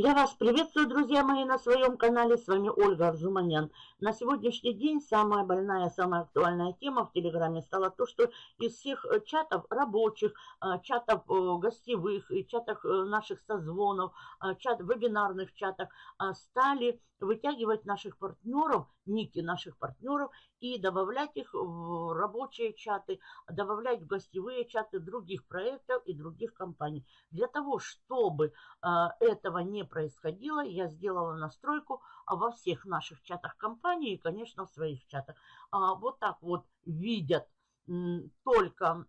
Я вас приветствую, друзья мои, на своем канале. С вами Ольга Арзуманян. На сегодняшний день самая больная, самая актуальная тема в Телеграме стала то, что из всех э, чатов рабочих, э, чатов э, гостевых, чатах наших созвонов, чат, вебинарных чатах стали вытягивать наших партнеров, ники наших партнеров и добавлять их в рабочие чаты, добавлять в гостевые чаты других проектов и других компаний. Для того, чтобы этого не происходило, я сделала настройку во всех наших чатах компании и, конечно, в своих чатах. А, вот так вот видят только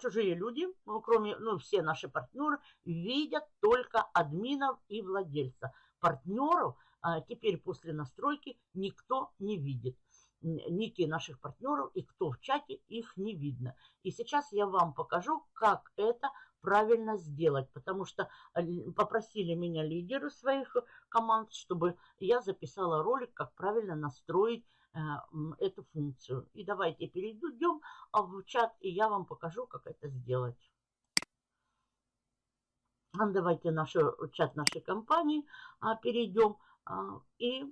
чужие люди, ну, кроме, ну, все наши партнеры, видят только админов и владельца. Партнеров а, теперь после настройки никто не видит ники наших партнеров и кто в чате, их не видно. И сейчас я вам покажу, как это правильно сделать, потому что э, попросили меня лидеры своих команд, чтобы я записала ролик, как правильно настроить э, эту функцию. И давайте перейдем а, в чат, и я вам покажу, как это сделать. Давайте наш чат нашей компании а, перейдем а, и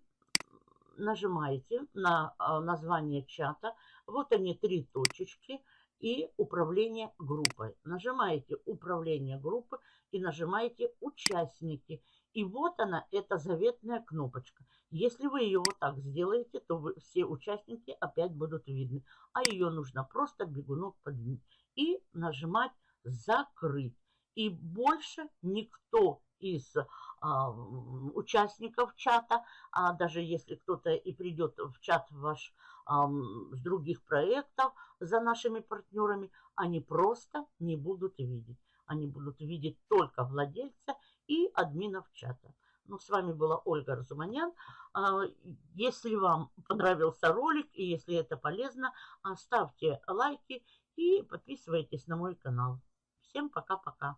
нажимаете на название чата. Вот они три точечки – и управление группой. Нажимаете управление группы и нажимаете участники. И вот она, эта заветная кнопочка. Если вы ее вот так сделаете, то вы, все участники опять будут видны. А ее нужно просто бегунок подвинуть. И нажимать закрыть. И больше никто из а, участников чата, а даже если кто-то и придет в чат ваш а, с других проектов за нашими партнерами, они просто не будут видеть. Они будут видеть только владельца и админов чата. Ну, с вами была Ольга Разуманян. А, если вам понравился ролик и если это полезно, ставьте лайки и подписывайтесь на мой канал. Всем пока-пока.